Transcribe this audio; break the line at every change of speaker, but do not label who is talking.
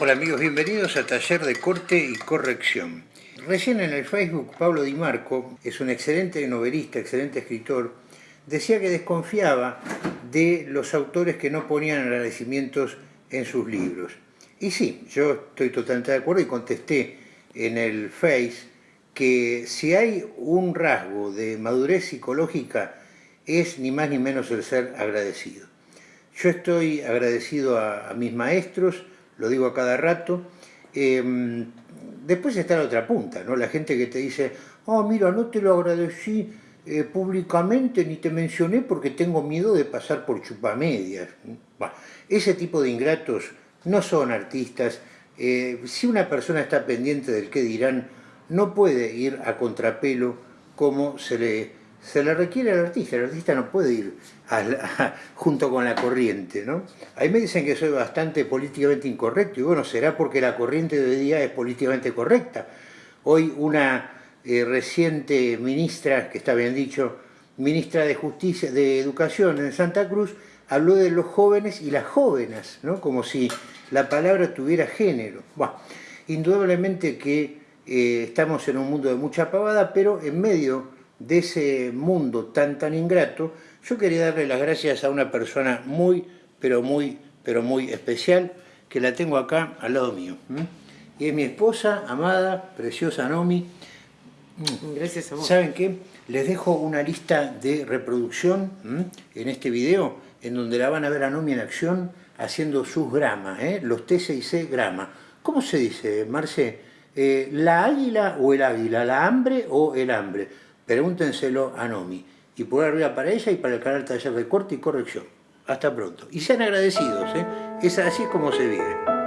Hola amigos, bienvenidos a Taller de Corte y Corrección. Recién en el Facebook, Pablo Di Marco, es un excelente novelista, excelente escritor, decía que desconfiaba de los autores que no ponían agradecimientos en sus libros. Y sí, yo estoy totalmente de acuerdo y contesté en el Face que si hay un rasgo de madurez psicológica es ni más ni menos el ser agradecido. Yo estoy agradecido a, a mis maestros, lo digo a cada rato. Em, después está la otra punta, ¿no? La gente que te dice, oh, mira, no te lo agradecí eh, públicamente ni te mencioné porque tengo miedo de pasar por chupamedias. ese tipo de ingratos no son artistas. Eh, si una persona está pendiente del qué dirán, no puede ir a contrapelo como se le se le requiere al artista, el artista no puede ir junto con la corriente, ¿no? Ahí me dicen que soy bastante políticamente incorrecto, y bueno, será porque la corriente de hoy día es políticamente correcta. Hoy una eh, reciente ministra, que está bien dicho, ministra de Justicia, de Educación en Santa Cruz, habló de los jóvenes y las jóvenes, ¿no? Como si la palabra tuviera género. Bueno, indudablemente que eh, estamos en un mundo de mucha pavada, pero en medio de ese mundo tan tan ingrato, yo quería darle las gracias a una persona muy, pero muy, pero muy especial, que la tengo acá al lado mío. Y es mi esposa, amada, preciosa Nomi.
Gracias a vos.
¿Saben qué? Les dejo una lista de reproducción en este video, en donde la van a ver a Nomi en acción, haciendo sus gramas, ¿eh? los T6C grama. ¿Cómo se dice, Marce? Eh, ¿La águila o el águila? ¿La hambre o el hambre? Pregúntenselo a Nomi. Y por arriba para ella y para el canal Taller de Corte y Corrección. Hasta pronto. Y sean agradecidos, ¿eh? Es así como se vive.